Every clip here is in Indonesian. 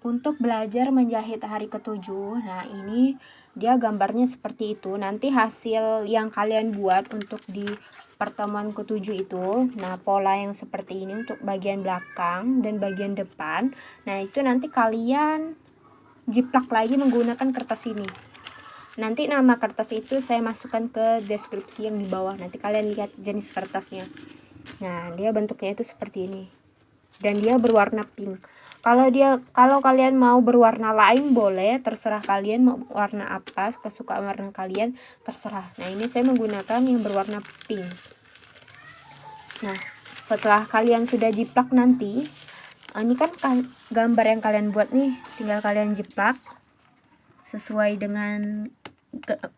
untuk belajar menjahit hari ketujuh. Nah ini dia gambarnya seperti itu. Nanti hasil yang kalian buat untuk di pertemuan ketujuh itu nah pola yang seperti ini untuk bagian belakang dan bagian depan. Nah itu nanti kalian jiplak lagi menggunakan kertas ini. Nanti nama kertas itu saya masukkan ke deskripsi yang di bawah. Nanti kalian lihat jenis kertasnya. Nah dia bentuknya itu seperti ini. Dan dia berwarna pink kalau dia kalau kalian mau berwarna lain boleh. Terserah kalian mau warna apa kesukaan warna kalian terserah. Nah ini saya menggunakan yang berwarna pink. Nah setelah kalian sudah jiplak nanti eh, ini kan gambar yang kalian buat nih. Tinggal kalian jiplak sesuai dengan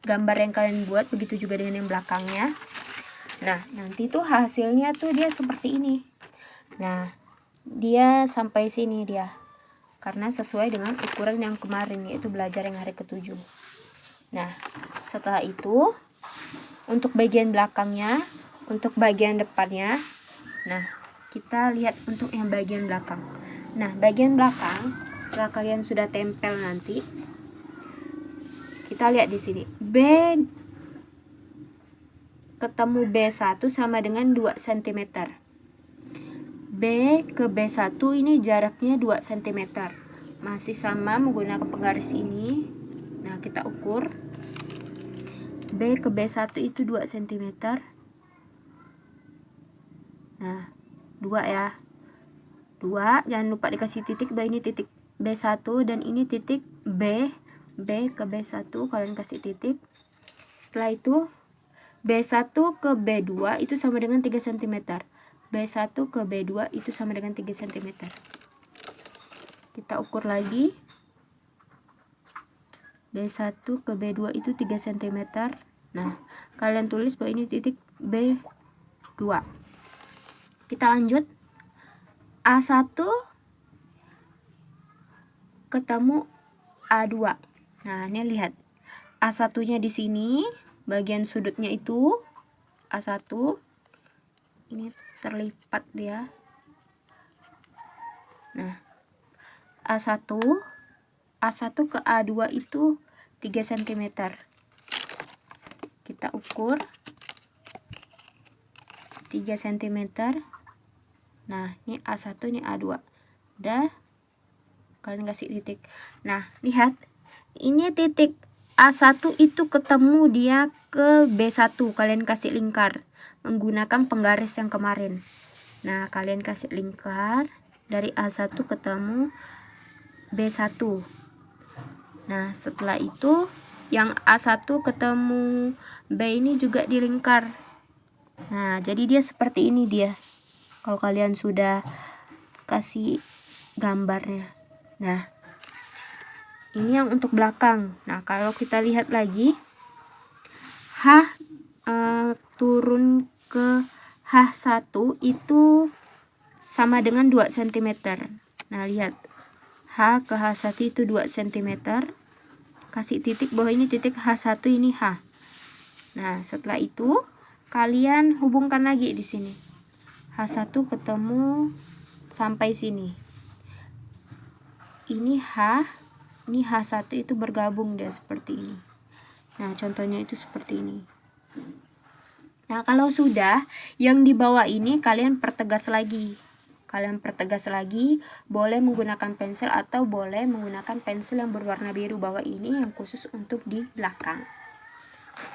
gambar yang kalian buat. Begitu juga dengan yang belakangnya. Nah nanti tuh hasilnya tuh dia seperti ini. Nah dia sampai sini dia. Karena sesuai dengan ukuran yang kemarin yaitu belajar yang hari ketujuh. Nah setelah itu untuk bagian belakangnya untuk bagian depannya nah kita lihat untuk yang bagian belakang. Nah bagian belakang setelah kalian sudah tempel nanti kita lihat di sini. B ketemu B1 sama dengan 2 cm B ke B1 ini jaraknya 2 cm masih sama menggunakan penggaris ini. Nah kita ukur. B ke B1 itu 2 cm nah 2 ya. 2 jangan lupa dikasih titik. Bahwa ini titik B1 dan ini titik B. B ke B1 kalian kasih titik. Setelah itu B1 ke B2 itu sama dengan 3 cm B1 ke B2 itu sama dengan 3 cm kita ukur lagi. B1 ke B2 itu 3 cm nah kalian tulis bahwa ini titik B2 kita lanjut. A1 ketemu A2 nah ini lihat. A1 nya di sini bagian sudutnya itu A1 ini terlipat dia. Nah A1 A1 ke A2 itu 3 cm kita ukur 3 cm nah ini A1 ini A2 udah. Kalian kasih titik. Nah lihat. Ini titik A1 itu ketemu dia ke B1 kalian kasih lingkar menggunakan penggaris yang kemarin. Nah kalian kasih lingkar dari A1 ketemu B1 nah setelah itu yang A1 ketemu B ini juga dilingkar nah jadi dia seperti ini dia. Kalau kalian sudah kasih gambarnya. Nah ini yang untuk belakang. Nah kalau kita lihat lagi H uh, turun ke H1 itu sama dengan 2 cm nah lihat. H ke H1 itu 2 cm kasih titik bahwa ini titik H1 ini H. Nah setelah itu kalian hubungkan lagi di sini. H1 ketemu sampai sini. Ini H ini H1 itu bergabung dia seperti ini. Nah contohnya itu seperti ini Nah, kalau sudah, yang di bawah ini kalian pertegas lagi. Kalian pertegas lagi, boleh menggunakan pensil atau boleh menggunakan pensil yang berwarna biru bawah ini yang khusus untuk di belakang.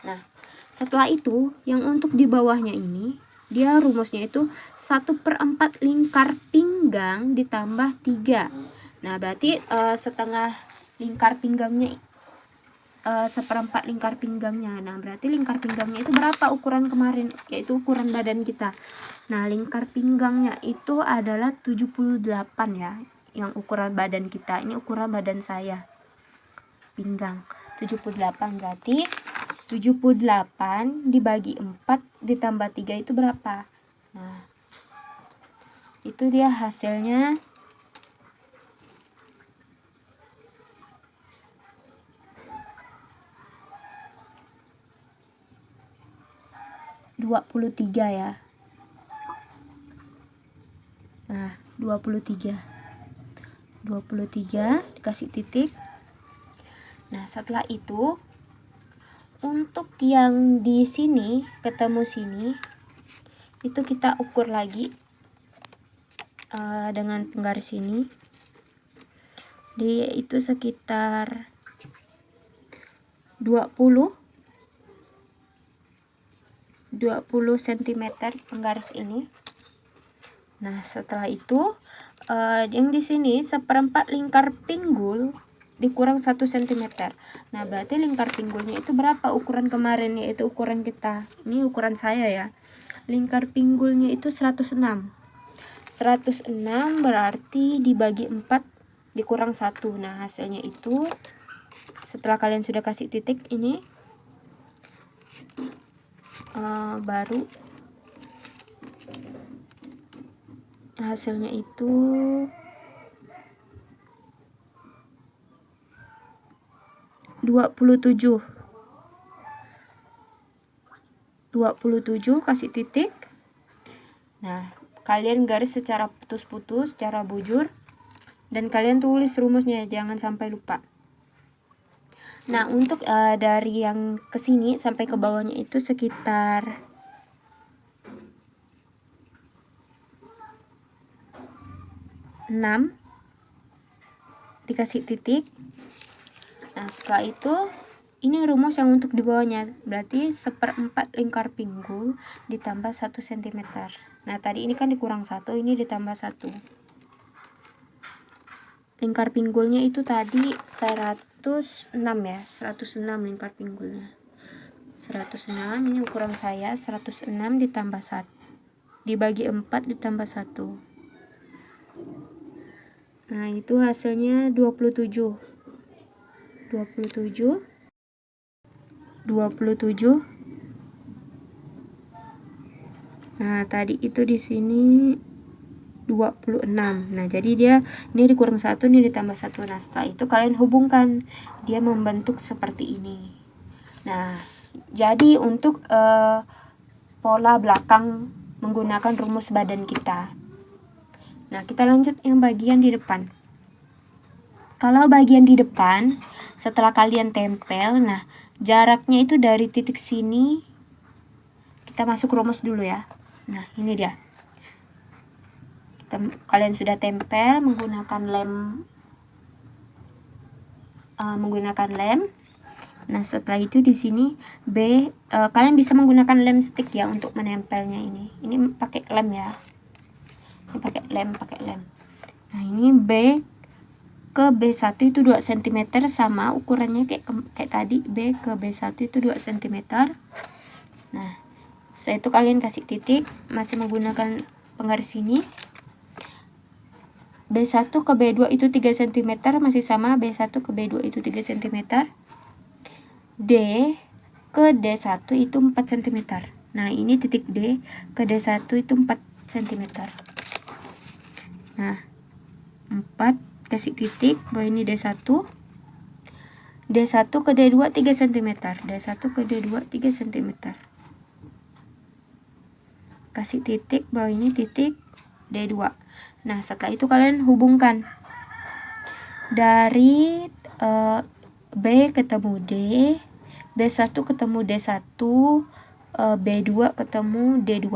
Nah, setelah itu, yang untuk di bawahnya ini, dia rumusnya itu 1 per 4 lingkar pinggang ditambah 3. Nah, berarti uh, setengah lingkar pinggangnya uh, seperempat lingkar pinggangnya. Nah berarti lingkar pinggangnya itu berapa ukuran kemarin? Yaitu ukuran badan kita. Nah lingkar pinggangnya itu adalah 78 ya yang ukuran badan kita. Ini ukuran badan saya. Pinggang. 78 berarti 78 dibagi 4 ditambah 3 itu berapa? Nah itu dia hasilnya 23 ya. Nah 23 23 dikasih titik. Nah setelah itu untuk yang di sini ketemu sini itu kita ukur lagi uh, dengan penggaris ini. Dia itu sekitar 20 20 cm penggaris ini. Nah setelah itu uh, yang di sini seperempat lingkar pinggul dikurang 1 cm nah berarti lingkar pinggulnya itu berapa ukuran kemarin? Yaitu ukuran kita. Ini ukuran saya ya. Lingkar pinggulnya itu 106 106 berarti dibagi 4 dikurang 1 nah hasilnya itu setelah kalian sudah kasih titik ini uh, baru. Hasilnya itu dua puluh tujuh. Dua puluh tujuh kasih titik. Nah kalian garis secara putus-putus secara bujur. Dan kalian tulis rumusnya jangan sampai lupa nah untuk uh, dari yang ke sini sampai ke bawahnya itu sekitar 6 dikasih titik. Nah setelah itu ini rumus yang untuk di bawahnya. Berarti seperempat lingkar pinggul ditambah 1 cm nah tadi ini kan dikurang satu ini ditambah satu. Lingkar pinggulnya itu tadi 106 ya 106 lingkar pinggulnya. 106 ini ukuran saya 106 ditambah 1 dibagi 4 ditambah 1 Nah, itu hasilnya 27. 27 27 Nah, tadi itu di sini 26. Nah, jadi dia ini dikurang satu ini ditambah satu Nah, setelah itu kalian hubungkan. Dia membentuk seperti ini. Nah, jadi untuk uh, pola belakang menggunakan rumus badan kita. Nah, kita lanjut yang bagian di depan. Kalau bagian di depan, setelah kalian tempel, nah, jaraknya itu dari titik sini, kita masuk rumus dulu ya. Nah, ini dia. Kita, kalian sudah tempel menggunakan lem, uh, menggunakan lem. Nah, setelah itu di sini B, uh, kalian bisa menggunakan lem stick ya untuk menempelnya ini. Ini pakai lem ya. Ini pakai lem pakai lem. Nah ini B ke B1 itu 2 cm sama ukurannya kayak kayak tadi. B ke B1 itu 2 cm nah setelah itu kalian kasih titik masih menggunakan penggaris ini B1 ke B2 itu 3 cm masih sama B1 ke B2 itu 3 cm D ke D1 itu 4 cm nah ini titik D ke D1 itu 4 cm Nah, 4 kasih titik bahwa ini D1. D1 ke D2 3 cm. D1 ke D2 3 cm. Kasih titik bahwa ini titik D2. Nah, setelah itu kalian hubungkan dari uh, B ketemu D, B1 ketemu D1, uh, B2 ketemu D2.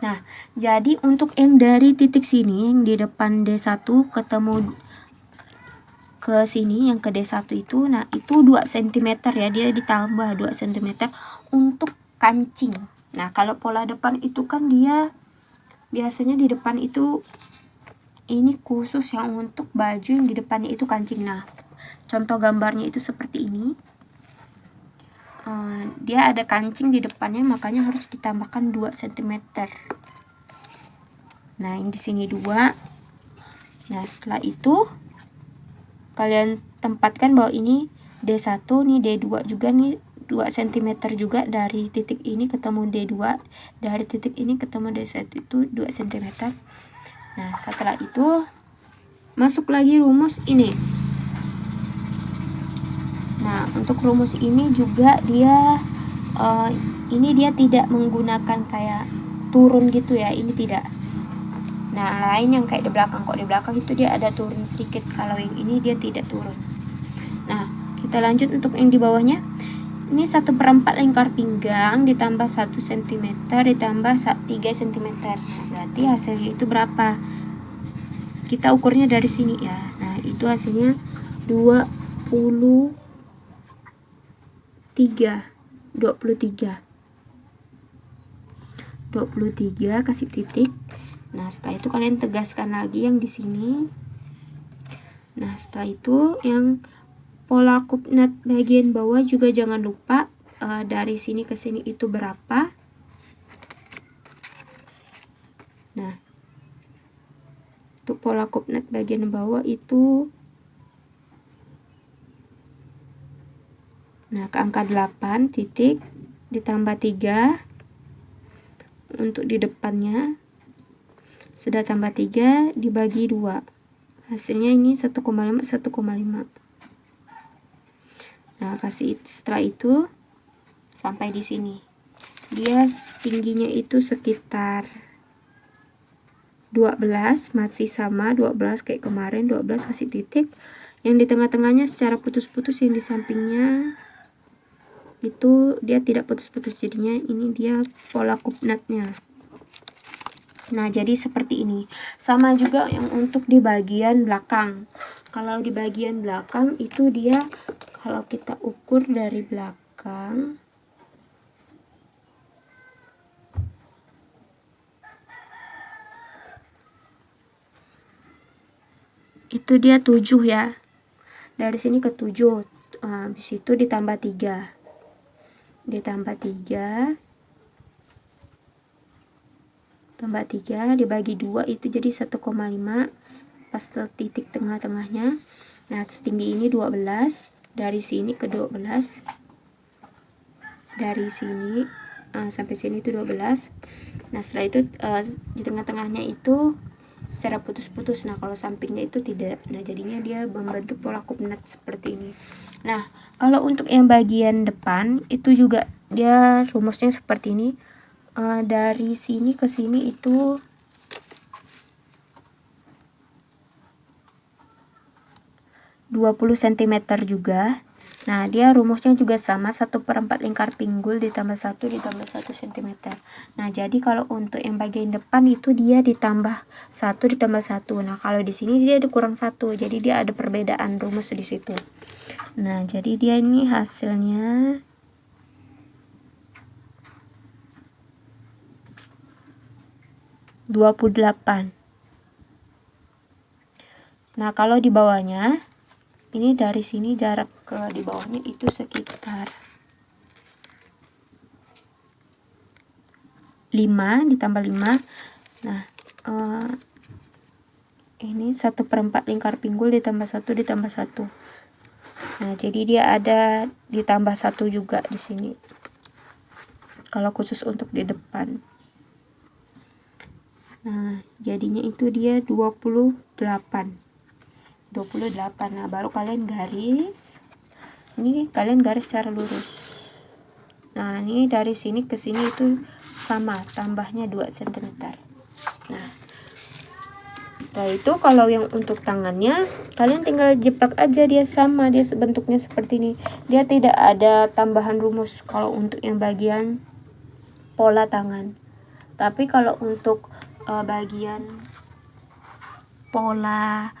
Nah, jadi untuk yang dari titik sini, yang di depan D1 ketemu ke sini, yang ke D1 itu, nah itu 2 cm ya, dia ditambah 2 cm untuk kancing. Nah, kalau pola depan itu kan dia biasanya di depan itu ini khusus yang untuk baju yang di depannya itu kancing. Nah, contoh gambarnya itu seperti ini. Uh, dia ada kancing di depannya makanya harus ditambahkan 2 cm nah ini di sini dua nah setelah itu kalian tempatkan bahwa ini D1 nih D2 juga nih 2 cm juga dari titik ini ketemu D2 dari titik ini ketemu D1 itu 2 cm nah setelah itu masuk lagi rumus ini. Nah untuk rumus ini juga dia uh, ini dia tidak menggunakan kayak turun gitu ya ini tidak. Nah lain yang kayak di belakang kok di belakang itu dia ada turun sedikit kalau yang ini dia tidak turun. Nah kita lanjut untuk yang di bawahnya ini satu perempat lingkar pinggang ditambah 1 cm ditambah 3 cm nah, berarti hasilnya itu berapa? Kita ukurnya dari sini ya. Nah itu hasilnya 23 23 23 kasih titik. Nah setelah itu kalian tegaskan lagi yang di sini. Nah setelah itu yang pola kupnat bagian bawah juga jangan lupa uh, dari sini ke sini itu berapa. Nah untuk pola kupnat bagian bawah itu nah ke angka 8 titik ditambah 3 untuk di depannya sudah tambah 3 dibagi 2 hasilnya ini 1,5 1,5 nah kasih setelah itu sampai di sini. Dia tingginya itu sekitar 12 masih sama 12 kayak kemarin 12 kasih titik. Yang di tengah-tengahnya secara putus-putus yang di sampingnya itu dia tidak putus-putus jadinya ini dia pola kupnatnya nah jadi seperti ini. Sama juga yang untuk di bagian belakang. Kalau di bagian belakang itu dia kalau kita ukur dari belakang itu dia 7 ya. Dari sini ke 7 habis itu ditambah 3 ditambah 3 tambah 3 dibagi 2 itu jadi 1,5 pas titik tengah-tengahnya. Nah setinggi ini 12 dari sini ke 12 dari sini uh, sampai sini itu 12 nah setelah itu uh, di tengah-tengahnya itu secara putus-putus. Nah kalau sampingnya itu tidak. Nah jadinya dia membentuk pola kupnat seperti ini. Nah kalau untuk yang bagian depan itu juga dia rumusnya seperti ini. Uh, dari sini ke sini itu dua puluh cm juga Nah, dia rumusnya juga sama, 1 per 4 lingkar pinggul ditambah 1 ditambah 1 cm. Nah, jadi kalau untuk yang bagian depan itu dia ditambah 1 ditambah 1. Nah, kalau di sini dia dikurang 1, jadi dia ada perbedaan rumus di situ. Nah, jadi dia ini hasilnya dua puluh delapan. Nah, kalau di bawahnya ini dari sini jarak ke di bawahnya itu sekitar 5 ditambah 5 nah uh, ini satu perempat lingkar pinggul ditambah satu ditambah satu. Nah jadi dia ada ditambah satu juga di sini. Kalau khusus untuk di depan. Nah jadinya itu dia 28 28 nah baru kalian garis. Ini kalian garis secara lurus. Nah ini dari sini ke sini itu sama tambahnya 2 cm nah setelah itu kalau yang untuk tangannya kalian tinggal jeplak aja dia sama dia bentuknya seperti ini. Dia tidak ada tambahan rumus kalau untuk yang bagian pola tangan. Tapi kalau untuk uh, bagian pola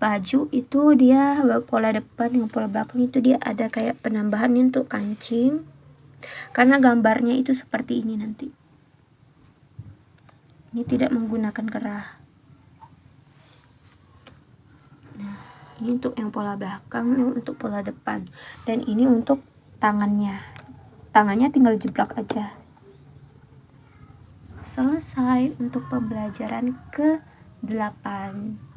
baju itu dia pola depan dengan pola belakang itu dia ada kayak penambahan untuk kancing. Karena gambarnya itu seperti ini nanti. Ini tidak menggunakan kerah. Nah ini untuk yang pola belakang ini untuk pola depan. Dan ini untuk tangannya. Tangannya tinggal jeblak aja. Selesai untuk pembelajaran ke 8